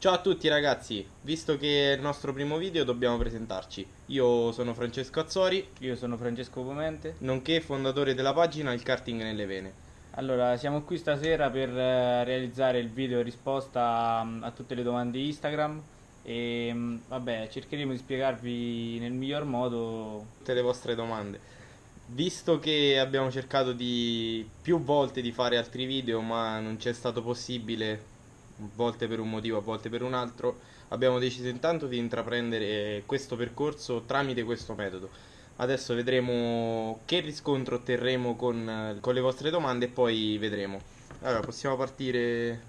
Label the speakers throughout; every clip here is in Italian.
Speaker 1: Ciao a tutti ragazzi, visto che è il nostro primo video dobbiamo presentarci. Io sono Francesco Azzori,
Speaker 2: Io sono Francesco Pomente.
Speaker 1: nonché fondatore della pagina Il Karting nelle Vene.
Speaker 2: Allora, siamo qui stasera per eh, realizzare il video risposta mm, a tutte le domande Instagram e mm, vabbè, cercheremo di spiegarvi nel miglior modo.
Speaker 1: Tutte le vostre domande. Visto che abbiamo cercato di più volte di fare altri video ma non c'è stato possibile, volte per un motivo, a volte per un altro, abbiamo deciso intanto di intraprendere questo percorso tramite questo metodo. Adesso vedremo che riscontro otterremo con, con le vostre domande e poi vedremo. Allora, possiamo partire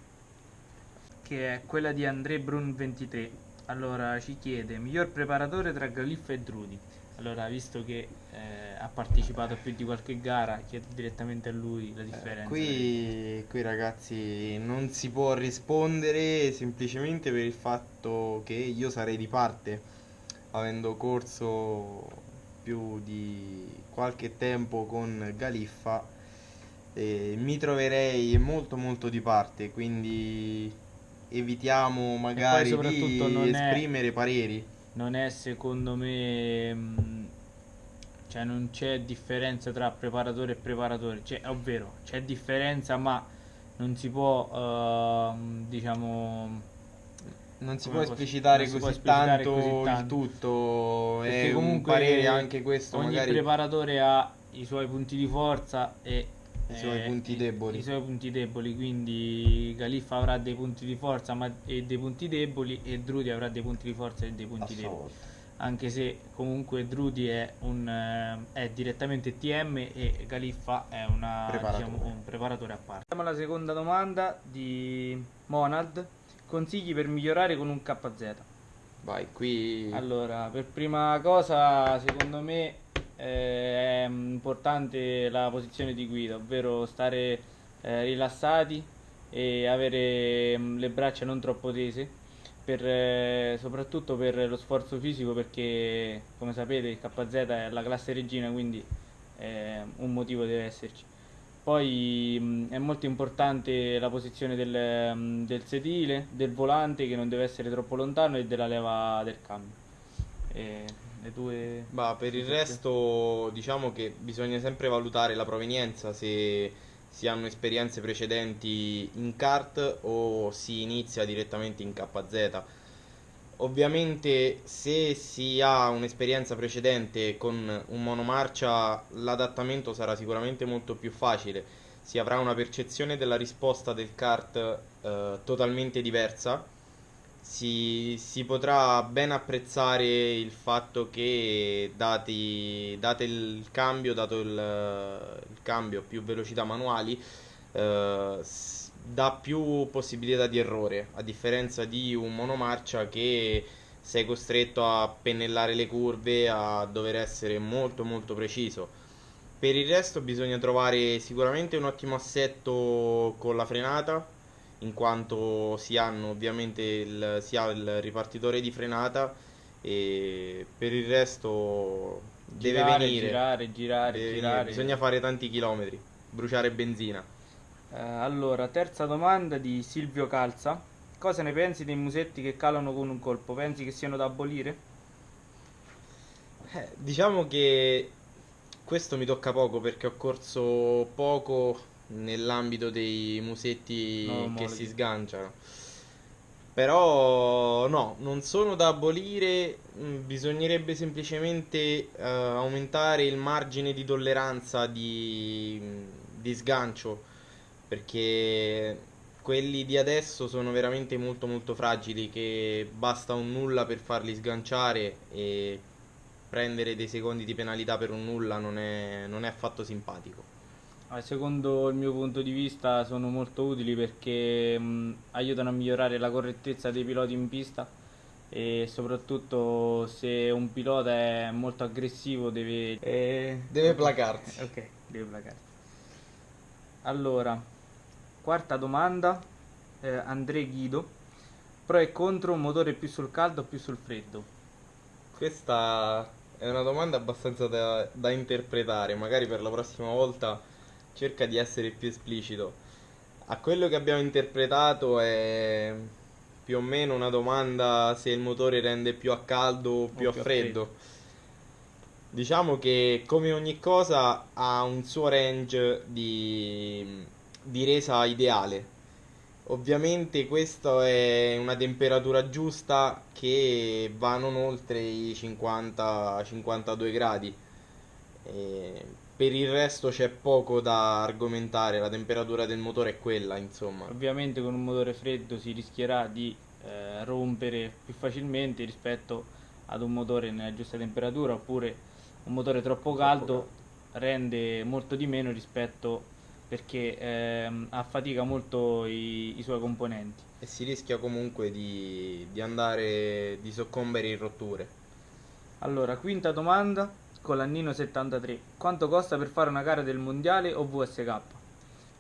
Speaker 2: Che è quella di André Brun 23. Allora, ci chiede miglior preparatore tra Galiffa e Drudi. Allora, visto che eh, ha partecipato a più di qualche gara, chiedo direttamente a lui la differenza.
Speaker 1: Eh, Qui, qui ragazzi non si può rispondere semplicemente per il fatto che io sarei di parte, avendo corso più di qualche tempo con Galiffa, eh, mi troverei molto molto di parte, quindi evitiamo magari di
Speaker 2: non è-
Speaker 1: esprimere pareri.
Speaker 2: Non è secondo me mh, cioè non c'è differenza tra preparatore e preparatore. Cioè ovvero c'è differenza ma non si può ehm, diciamo
Speaker 1: Non si può esplicitare
Speaker 2: si può
Speaker 1: così
Speaker 2: esplicitare
Speaker 1: tanto
Speaker 2: così
Speaker 1: il
Speaker 2: tanto.
Speaker 1: tutto,
Speaker 2: perché
Speaker 1: è un
Speaker 2: comunque
Speaker 1: parere anche questo
Speaker 2: ogni
Speaker 1: magari.
Speaker 2: preparatore ha i suoi punti di forza e
Speaker 1: I suoi punti deboli.
Speaker 2: i suoi punti deboli quindi Galiffa avrà dei punti di forza ma- e dei punti deboli e Drudi avrà dei punti di forza e dei punti deboli
Speaker 1: volta.
Speaker 2: anche se comunque Drudi è, un, eh, è direttamente TM e Galiffa è una,
Speaker 1: Preparatore.
Speaker 2: diciamo, un preparatore a parte. Andiamo alla seconda domanda di Monad. Consigli per migliorare con un KZ?
Speaker 1: Vai, qui
Speaker 2: Allora, per prima cosa, secondo me eh, è importante la posizione di guida, ovvero stare eh, rilassati e avere mm, le braccia non troppo tese, per, eh, soprattutto per lo sforzo fisico, perché come sapete il KZ è la classe regina, quindi eh, un motivo deve esserci. Poi mh, è molto importante la posizione del, mh, del sedile, del volante che non deve essere troppo lontano e della leva del cambio. Le tue...
Speaker 1: Bah, per il resto diciamo che bisogna sempre valutare la provenienza se si hanno esperienze precedenti in kart o si inizia direttamente in KZ. Ovviamente se si ha un'esperienza precedente con un monomarcia l'adattamento sarà sicuramente molto più facile, si avrà una percezione della risposta del kart eh, totalmente diversa si, si potrà ben apprezzare il fatto che dati, date il cambio, dato il, il cambio più velocità manuali, eh, dà più possibilità di errore, a differenza di un monomarcia che sei costretto a pennellare le curve, a dover essere molto molto preciso. Per il resto bisogna trovare sicuramente un ottimo assetto con la frenata, in quanto si hanno ovviamente il, si ha il ripartitore di frenata e per il resto deve
Speaker 2: girare,
Speaker 1: venire.
Speaker 2: girare, girare,
Speaker 1: Deve venire.
Speaker 2: girare.
Speaker 1: Bisogna fare tanti chilometri, bruciare benzina.
Speaker 2: Eh, allora, terza domanda di Silvio Calza. Cosa ne pensi dei musetti che calano con un colpo? Pensi che siano da abolire?
Speaker 1: Eh, diciamo che questo mi tocca poco perché ho corso poco nell'ambito dei musetti
Speaker 2: No,
Speaker 1: che si sganciano. Però no, non sono da abolire, mm, bisognerebbe semplicemente eh, aumentare il margine di tolleranza di, di sgancio, perché quelli di adesso sono veramente molto molto fragili, che basta un nulla per farli sganciare e prendere dei secondi di penalità per un nulla non è, non è affatto simpatico.
Speaker 2: Secondo il mio punto di vista sono molto utili perché mh, aiutano a migliorare la correttezza dei piloti in pista e soprattutto se un pilota è molto aggressivo deve...
Speaker 1: Deve placarsi.
Speaker 2: Ok, deve placarsi. Allora, quarta domanda, eh, André Guido. Pro e contro un motore più sul caldo o più sul freddo?
Speaker 1: Questa è una domanda abbastanza da, da interpretare, magari per la prossima volta cerca di essere più esplicito. A quello che abbiamo interpretato è più o meno una domanda se il motore rende più a caldo o più, a,
Speaker 2: più a
Speaker 1: freddo. Diciamo che come ogni cosa ha un suo range di, di resa ideale. Ovviamente questa è una temperatura giusta che va non oltre i 50-52 gradi. E per il resto c'è poco da argomentare, la temperatura del motore è quella, insomma.
Speaker 2: Ovviamente con un motore freddo si rischierà di eh, rompere più facilmente rispetto ad un motore nella giusta temperatura oppure un motore troppo caldo rende molto di meno rispetto perché ehm, affatica molto i, i suoi componenti.
Speaker 1: E si rischia comunque di, di andare, di soccombere in rotture.
Speaker 2: Allora, quinta domanda con l'annino 73. Quanto costa per fare una gara del mondiale o VSK?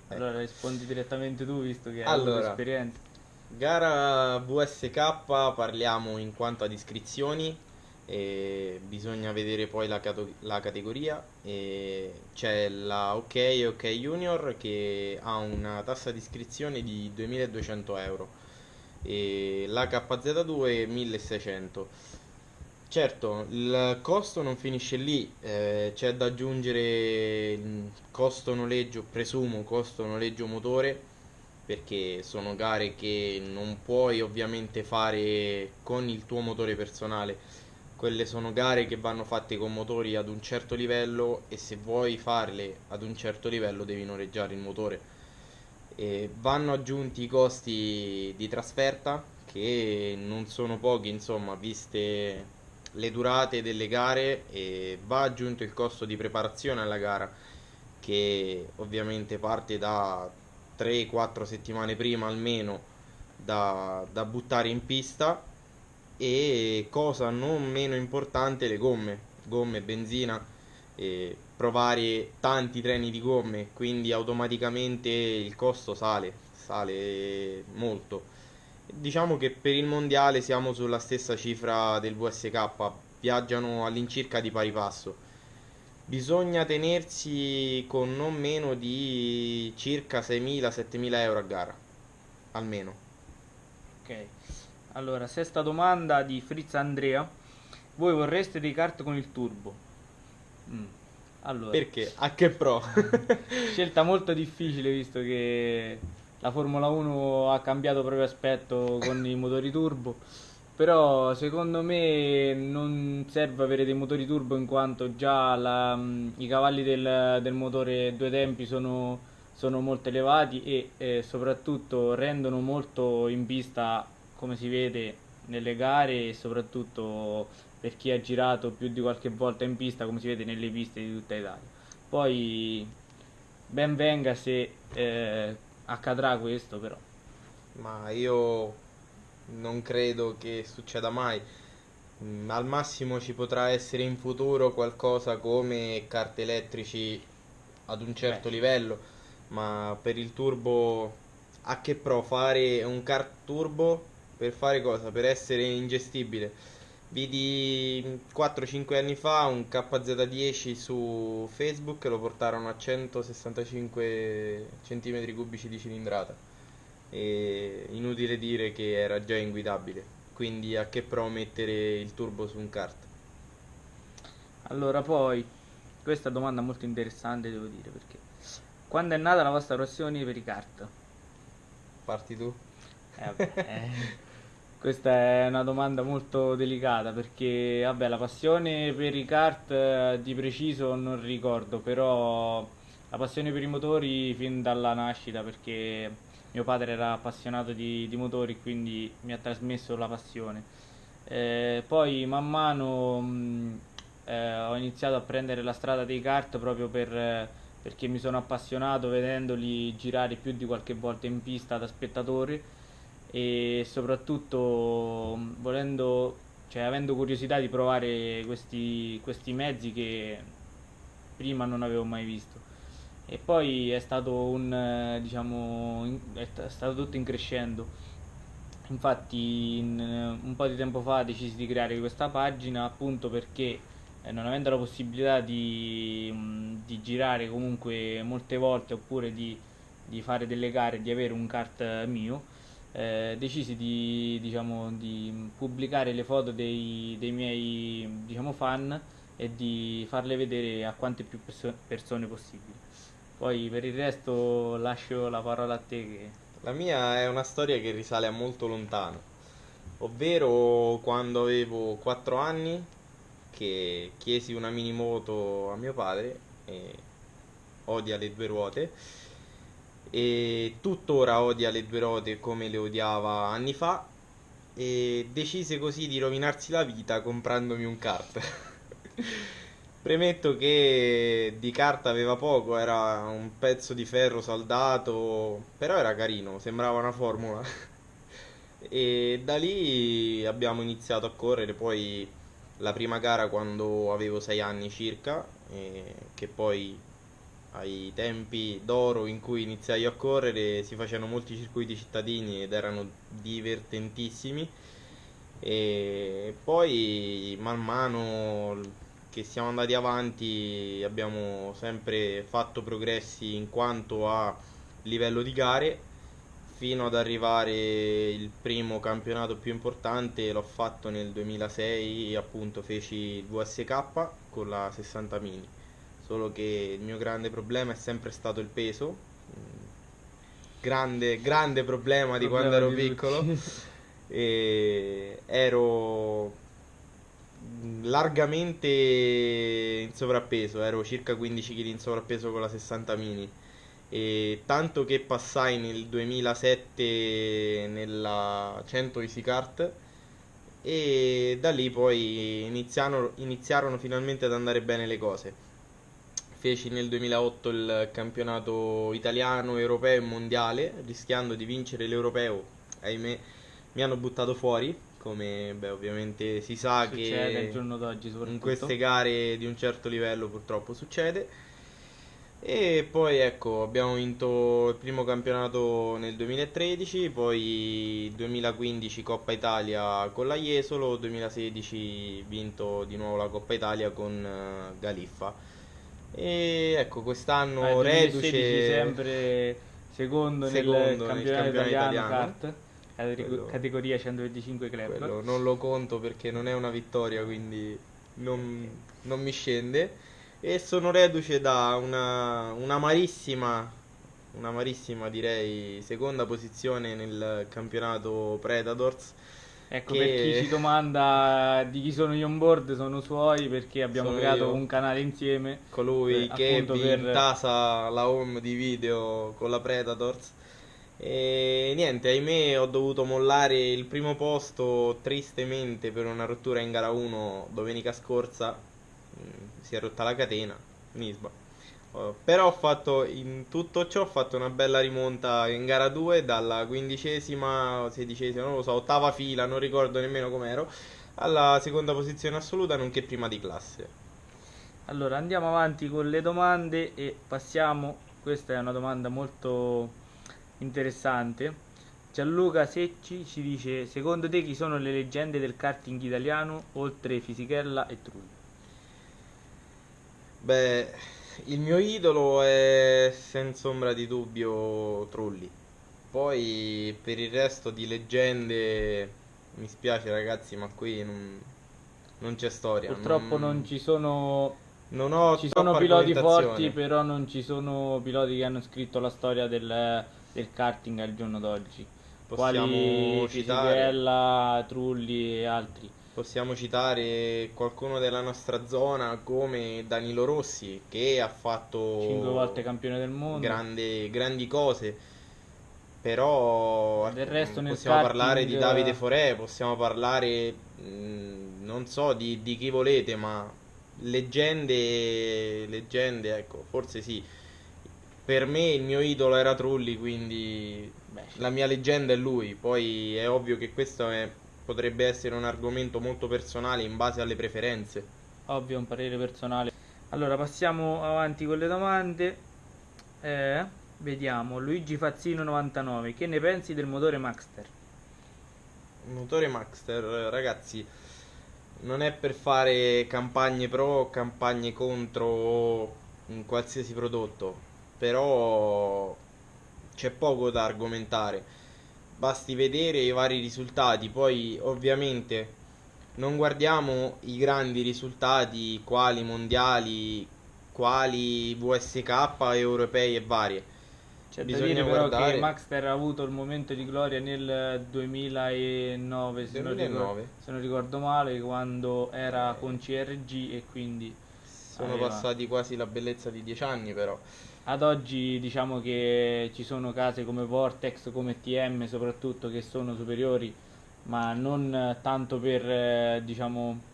Speaker 2: Allora rispondi direttamente tu visto che hai
Speaker 1: Allora.
Speaker 2: esperienza.
Speaker 1: Gara VSK parliamo in quanto ad iscrizioni, e bisogna vedere poi la, cato- la categoria. E c'è la OK e OK Junior che ha una tassa di iscrizione di 2200 euro e la KZ2 1600. Certo, il costo non finisce lì, eh, c'è da aggiungere il costo noleggio, presumo costo noleggio motore, perché sono gare che non puoi ovviamente fare con il tuo motore personale. Quelle sono gare che vanno fatte con motori ad un certo livello e se vuoi farle ad un certo livello devi noleggiare il motore. E vanno aggiunti i costi di trasferta che non sono pochi, insomma, viste le durate delle gare e va aggiunto il costo di preparazione alla gara che ovviamente parte da 3-4 settimane prima almeno da, da buttare in pista e cosa non meno importante le gomme, gomme, benzina, e provare tanti treni di gomme, quindi automaticamente il costo sale, sale molto. Diciamo che per il mondiale siamo sulla stessa cifra del VSK, viaggiano all'incirca di pari passo. Bisogna tenersi con non meno di circa 6.000-7.000 euro a gara, almeno.
Speaker 2: Ok. Allora, sesta domanda di Fritz Andrea. Voi vorreste dei kart con il turbo? Mm. Allora,
Speaker 1: Perché? A che pro?
Speaker 2: scelta molto difficile visto che la Formula 1 ha cambiato proprio aspetto con i motori turbo. Però secondo me non serve avere dei motori turbo in quanto già la- i cavalli del, del motore due tempi sono, sono molto elevati e eh, soprattutto rendono molto in pista come si vede nelle gare e soprattutto per chi ha girato più di qualche volta in pista come si vede nelle piste di tutta Italia. Poi ben venga se eh, accadrà questo però.
Speaker 1: Ma io non credo che succeda mai. Mm, Al massimo ci potrà essere in futuro qualcosa come kart elettrici ad un certo
Speaker 2: Beh.
Speaker 1: livello, ma per il turbo a che pro fare un kart turbo per fare cosa? Per essere ingestibile. Vidi 4-5 anni fa un KZ10 su Facebook, lo portarono a 165 cm cubici di cilindrata e inutile dire che era già inguidabile. Quindi a che pro mettere il turbo su un kart?
Speaker 2: Allora poi, questa domanda molto interessante devo dire perché quando è nata la vostra passione per i kart?
Speaker 1: Parti tu?
Speaker 2: Eh, vabbè, eh, questa è una domanda molto delicata perché, vabbè, la passione per i kart eh, di preciso non ricordo, però la passione per i motori fin dalla nascita perché mio padre era appassionato di, di motori, quindi mi ha trasmesso la passione. Eh, poi man mano mh, eh, ho iniziato a prendere la strada dei kart proprio per, perché mi sono appassionato vedendoli girare più di qualche volta in pista da spettatore e soprattutto volendo, cioè avendo curiosità di provare questi, questi mezzi che prima non avevo mai visto. E poi è stato un, diciamo, è stato tutto in crescendo. Infatti, in, un po' di tempo fa decisi di creare questa pagina appunto perché eh, non avendo la possibilità di, mh, di girare comunque molte volte oppure di, di fare delle gare, di avere un kart eh, mio, eh, decisi di, diciamo, di pubblicare le foto dei, dei miei diciamo, fan e di farle vedere a quante più perso- persone possibili. Poi per il resto lascio la parola a te che...
Speaker 1: La mia è una storia che risale a molto lontano, ovvero quando avevo 4 anni che chiesi una minimoto a mio padre e odia le due ruote e tuttora odia le due ruote come le odiava anni fa e decise così di rovinarsi la vita comprandomi un kart. Premetto che di carta aveva poco, era un pezzo di ferro saldato, però era carino, sembrava una formula. E da lì abbiamo iniziato a correre, poi la prima gara quando avevo 6 anni circa, che poi ai tempi d'oro in cui iniziai a correre si facevano molti circuiti cittadini ed erano divertentissimi. E poi man mano che siamo andati avanti abbiamo sempre fatto progressi in quanto a livello di gare fino ad arrivare il primo campionato più importante l'ho fatto nel 2006 appunto feci il VSK con la 60 mini solo che il mio grande problema è sempre stato il peso. Grande, grande problema di
Speaker 2: Problema
Speaker 1: quando ero
Speaker 2: di
Speaker 1: piccolo. E ero largamente in sovrappeso, ero circa 15 kg in sovrappeso con la 60 mini. E tanto che passai nel 2007 nella 100 Easy Kart e da lì poi iniziarono, iniziarono finalmente ad andare bene le cose. Feci nel 2008 il campionato italiano, europeo e mondiale, rischiando di vincere l'europeo. Ahimè, mi hanno buttato fuori, come beh, ovviamente si sa
Speaker 2: Succede
Speaker 1: che in queste gare di un certo livello purtroppo succede. E poi ecco, abbiamo vinto il primo campionato nel 2013, poi 2015 Coppa Italia con la Jesolo, 2016 vinto di nuovo la Coppa Italia con eh, Galiffa. E ecco, quest'anno
Speaker 2: 2016
Speaker 1: reduce
Speaker 2: sempre secondo,
Speaker 1: Secondo
Speaker 2: nel
Speaker 1: nel
Speaker 2: campionato,
Speaker 1: campionato
Speaker 2: italiano,
Speaker 1: italiano.
Speaker 2: kart,
Speaker 1: Quello-
Speaker 2: categoria 125 club.
Speaker 1: quello non lo conto perché non è una vittoria, quindi non, non mi scende. E sono reduce da una, un'amarissima, un'amarissima direi seconda posizione nel campionato Predators.
Speaker 2: Ecco,
Speaker 1: che-
Speaker 2: per chi ci domanda di chi sono gli on board, sono suoi perché abbiamo
Speaker 1: Sono
Speaker 2: creato
Speaker 1: io.
Speaker 2: un canale insieme.
Speaker 1: colui
Speaker 2: Per-
Speaker 1: che vi
Speaker 2: per-
Speaker 1: intasa la home di video con la Predators. E niente, ahimè ho dovuto mollare il primo posto tristemente per una rottura in gara 1 domenica scorsa. Mm, Si è rotta la catena, Nisba. Oh, Però ho fatto in tutto ciò ho fatto una bella rimonta in gara 2 dalla quindicesima, sedicesima, non lo so, ottava fila, non ricordo nemmeno com'ero, alla seconda posizione assoluta nonché prima di classe.
Speaker 2: Allora, andiamo avanti con le domande e passiamo. Questa è una domanda molto interessante. Gianluca Secci ci dice: Secondo te chi sono le leggende del karting italiano oltre Fisichella e Trulli?
Speaker 1: Beh, il mio idolo è senza ombra di dubbio Trulli. Poi per il resto di leggende mi spiace ragazzi, ma qui non, non c'è storia.
Speaker 2: Purtroppo non ci sono,
Speaker 1: non ho
Speaker 2: ci sono piloti forti, però non ci sono piloti che hanno scritto la storia del, del karting al giorno d'oggi.
Speaker 1: Possiamo
Speaker 2: Quali
Speaker 1: citare,
Speaker 2: Trulli e altri.
Speaker 1: Possiamo citare qualcuno della nostra zona come Danilo Rossi che ha fatto
Speaker 2: Cinque volte campione del mondo.
Speaker 1: grande- grandi cose. Però
Speaker 2: Del resto nel
Speaker 1: possiamo
Speaker 2: karting-
Speaker 1: parlare di Davide Forè, possiamo parlare, mh, non so di, di chi volete, ma leggende, leggende, ecco, forse sì. Per me il mio idolo era Trulli, quindi
Speaker 2: Beh, sì.
Speaker 1: la mia leggenda è lui. Poi è ovvio che questo è- potrebbe essere un argomento molto personale in base alle preferenze.
Speaker 2: Ovvio, un parere personale. Allora, passiamo avanti con le domande. Eh, vediamo, Luigi Fazzino 99, che ne pensi del motore Maxter?
Speaker 1: Motore Maxter, ragazzi, non è per fare campagne pro o campagne contro un qualsiasi prodotto, però c'è poco da argomentare. Basti vedere i vari risultati, poi ovviamente non guardiamo i grandi risultati quali mondiali, quali VSK, europei e varie.
Speaker 2: C'è da
Speaker 1: Bisogna
Speaker 2: dire però
Speaker 1: guardare-
Speaker 2: che Maxter ha avuto il momento di gloria nel 2009, se, Non,
Speaker 1: 2009.
Speaker 2: ricordo, se non ricordo male, quando era con CRG e quindi
Speaker 1: Sono
Speaker 2: Aveva.
Speaker 1: passati quasi la bellezza di 10 anni però.
Speaker 2: Ad oggi diciamo che ci sono case come Vortex, come TM soprattutto che sono superiori, ma non tanto per eh, diciamo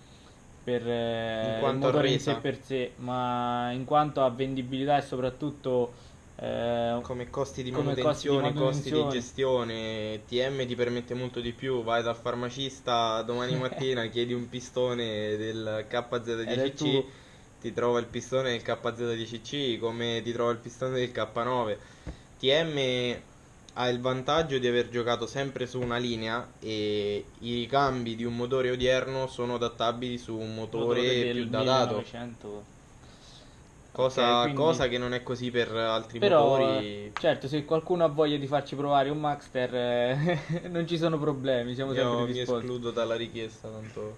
Speaker 2: per eh,
Speaker 1: In
Speaker 2: il motore in sé per sé, ma in quanto a vendibilità e soprattutto eh,
Speaker 1: Come costi di
Speaker 2: Come costi di
Speaker 1: manutenzione, costi di
Speaker 2: manutenzione.
Speaker 1: gestione, TM ti permette molto di più. Vai dal farmacista domani mattina, chiedi un pistone del
Speaker 2: Ed è
Speaker 1: KZ10C,
Speaker 2: tuo.
Speaker 1: Ti trova il pistone del KZ10C come ti trova il pistone del K9. TM ha il vantaggio di aver giocato sempre su una linea e i ricambi di un motore odierno sono adattabili su un motore,
Speaker 2: del
Speaker 1: più datato.
Speaker 2: 1900.
Speaker 1: Cosa,
Speaker 2: Ok, quindi-
Speaker 1: cosa che non è così per altri
Speaker 2: Però,
Speaker 1: motori.
Speaker 2: certo, se qualcuno ha voglia di farci provare un Maxter, eh, non ci sono problemi, siamo
Speaker 1: Io
Speaker 2: sempre
Speaker 1: mi
Speaker 2: disposti.
Speaker 1: escludo dalla richiesta, tanto...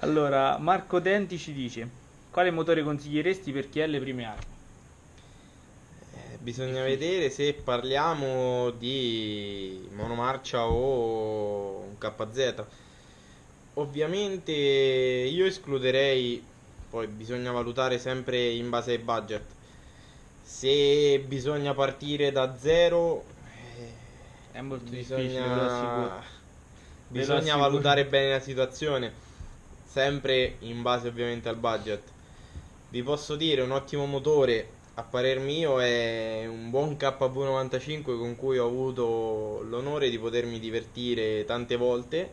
Speaker 2: Allora, Marco Denti ci dice: Quale motore consiglieresti per chi ha le prime armi?
Speaker 1: Eh, bisogna vedere se parliamo di monomarcia o un KZ. Ovviamente io escluderei, poi bisogna valutare sempre in base ai budget. Se bisogna partire da zero, eh,
Speaker 2: È molto difficile,
Speaker 1: bisogna,
Speaker 2: assicuro.
Speaker 1: bisogna valutare bene la situazione, sempre in base ovviamente al budget. Vi posso dire un ottimo motore, a parer mio, è un buon KV95 con cui ho avuto l'onore di potermi divertire tante volte.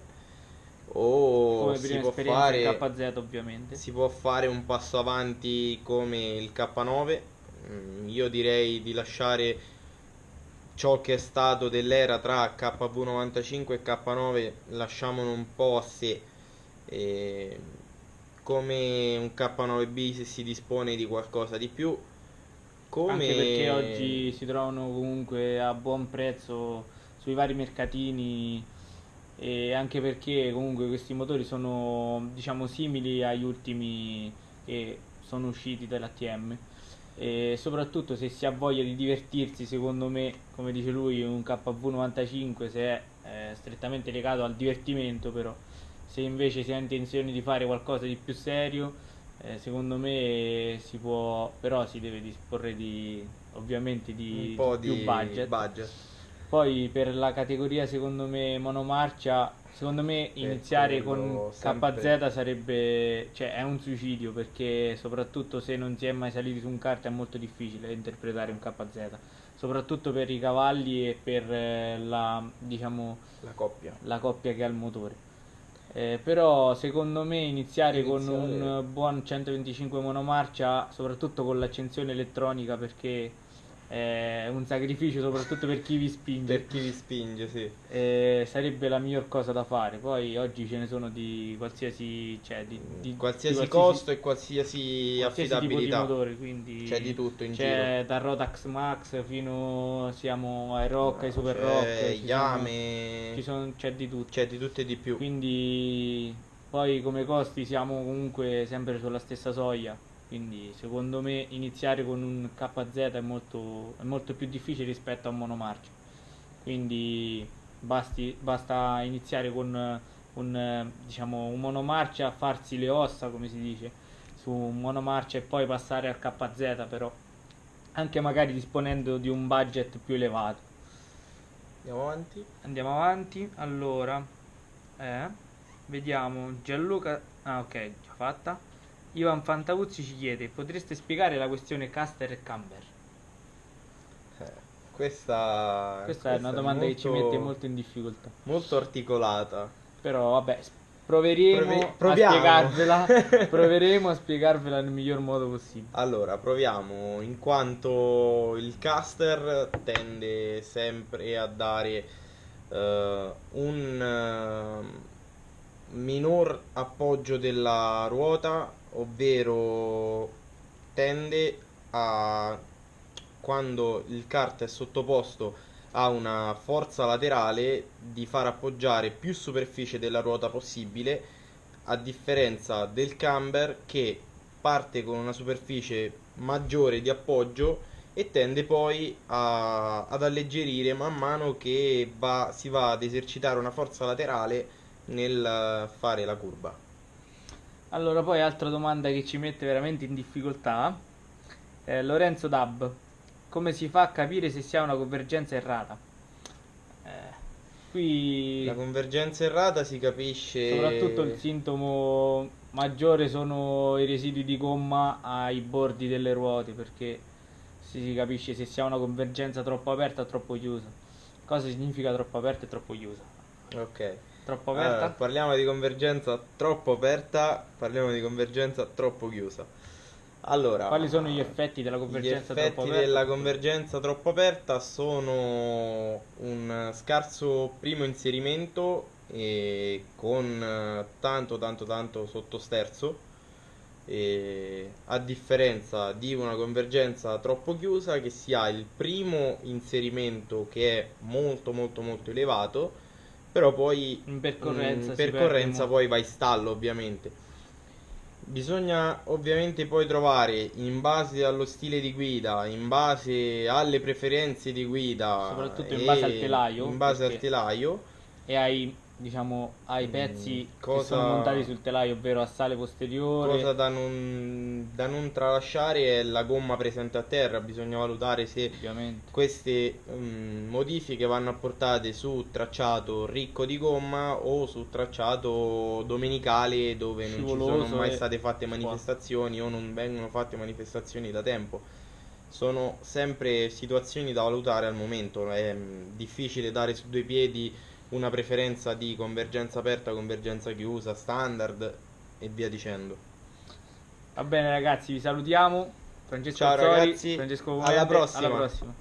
Speaker 1: O
Speaker 2: Come
Speaker 1: si può, fare,
Speaker 2: KZ, ovviamente.
Speaker 1: si può fare un passo avanti come il K9. Mm, Io direi di lasciare ciò che è stato dell'era tra KV95 e K9, lasciamolo un po' a sé. E come un K9B se si dispone di qualcosa di più. Come
Speaker 2: Anche perché oggi si trovano comunque a buon prezzo sui vari mercatini e anche perché comunque questi motori sono diciamo simili agli ultimi che sono usciti dall'ATM e soprattutto se si ha voglia di divertirsi secondo me come dice lui un KV95 se è eh, strettamente legato al divertimento però se invece si ha intenzione di fare qualcosa di più serio eh, secondo me si può però si deve disporre di ovviamente di
Speaker 1: un po'
Speaker 2: più
Speaker 1: di
Speaker 2: budget
Speaker 1: budget.
Speaker 2: poi per la categoria secondo me monomarcia, secondo me iniziare
Speaker 1: quello
Speaker 2: con
Speaker 1: sempre-
Speaker 2: KZ sarebbe, cioè è un suicidio perché soprattutto se non si è mai saliti su un kart è molto difficile interpretare un KZ, soprattutto per i cavalli e per eh, la, diciamo,
Speaker 1: La coppia.
Speaker 2: la coppia che ha il motore. Eh, però secondo me iniziare, con
Speaker 1: Iniziare-
Speaker 2: un eh, buon 125 monomarcia, soprattutto con l'accensione elettronica perché è un sacrificio soprattutto per chi vi spinge.
Speaker 1: Per chi vi spinge, sì.
Speaker 2: Eh, sarebbe la miglior cosa da fare. Poi oggi ce ne sono di qualsiasi, cioè di, di-
Speaker 1: qualsiasi,
Speaker 2: di
Speaker 1: costo e qualsiasi,
Speaker 2: qualsiasi tipo di
Speaker 1: affidabilità.
Speaker 2: motore, quindi
Speaker 1: C'è di tutto in
Speaker 2: c'è da Rotax Max fino siamo ai Rock, ai Super
Speaker 1: C'è
Speaker 2: Rock,
Speaker 1: Yame,
Speaker 2: ci sono- c'è di tutto.
Speaker 1: c'è di tutto e di più.
Speaker 2: Quindi poi come costi siamo comunque sempre sulla stessa soglia. Quindi secondo me iniziare con un KZ è molto, è molto più difficile rispetto a un monomarcia. Quindi basti- basta iniziare con un, diciamo, un monomarcia, farsi le ossa come si dice su un monomarcia e poi passare al KZ però anche magari disponendo di un budget più elevato.
Speaker 1: Andiamo avanti.
Speaker 2: Andiamo avanti. Allora, eh, vediamo Gianluca. Ah, ok, già fatta. Ivan Fantavuzzi ci chiede: potreste spiegare la questione Caster e Camber?
Speaker 1: Eh, questa,
Speaker 2: Questa è una domanda che ci
Speaker 1: molto-
Speaker 2: mette molto in difficoltà.
Speaker 1: molto articolata.
Speaker 2: Però, vabbè, proveremo
Speaker 1: Provi-
Speaker 2: a spiegarvela. proveremo a spiegarvela nel miglior modo possibile.
Speaker 1: Allora, proviamo, in quanto il caster tende sempre a dare eh, un eh, minor appoggio della ruota, ovvero tende a quando il kart è sottoposto ha una forza laterale di far appoggiare più superficie della ruota possibile, a differenza del camber che parte con una superficie maggiore di appoggio e tende poi a- ad alleggerire man mano che va- si va ad esercitare una forza laterale nel eh, fare la curva.
Speaker 2: Allora, poi altra domanda che ci mette veramente in difficoltà. Eh, Lorenzo Dab, come si fa a capire se si ha una convergenza errata? Eh, qui
Speaker 1: La convergenza errata si capisce
Speaker 2: soprattutto il sintomo maggiore sono i residui di gomma ai bordi delle ruote, perché si capisce se si ha una convergenza troppo aperta o troppo chiusa. Cosa significa troppo aperta e troppo chiusa?
Speaker 1: Ok.
Speaker 2: Troppo
Speaker 1: Allora,
Speaker 2: aperta?
Speaker 1: parliamo di convergenza troppo aperta, parliamo di convergenza troppo chiusa. Allora,
Speaker 2: Quali sono gli effetti della
Speaker 1: Gli
Speaker 2: convergenza
Speaker 1: effetti
Speaker 2: troppo aperta?
Speaker 1: della convergenza troppo aperta sono un scarso primo inserimento e con eh, tanto tanto tanto sottosterzo e a differenza di una convergenza troppo chiusa che si ha il primo inserimento che è molto molto molto elevato però poi
Speaker 2: In percorrenza
Speaker 1: in
Speaker 2: si
Speaker 1: percorrenza poi va in stallo ovviamente. Bisogna ovviamente poi trovare in base allo stile di guida, in base alle preferenze di guida,
Speaker 2: Soprattutto in base al telaio,
Speaker 1: in base al telaio,
Speaker 2: e ai, diciamo, ai
Speaker 1: Mm,
Speaker 2: pezzi che
Speaker 1: cosa-
Speaker 2: sono montati sul telaio, ovvero a sale posteriore.
Speaker 1: cosa da non, da non tralasciare è la gomma presente a terra, bisogna valutare se
Speaker 2: Ovviamente.
Speaker 1: queste mm, modifiche vanno apportate su tracciato ricco di gomma o su tracciato domenicale dove non ci sono
Speaker 2: Scivoloso
Speaker 1: mai state fatte
Speaker 2: qua.
Speaker 1: manifestazioni o non vengono fatte manifestazioni da tempo. Sono sempre situazioni da valutare al momento, è mm, difficile dare su due piedi una preferenza di convergenza aperta, convergenza chiusa, standard e via dicendo.
Speaker 2: Va bene ragazzi, vi salutiamo. Francesco
Speaker 1: Ciao
Speaker 2: Azzori,
Speaker 1: ragazzi,
Speaker 2: Francesco
Speaker 1: alla
Speaker 2: Comende,
Speaker 1: prossima.
Speaker 2: Alla prossima.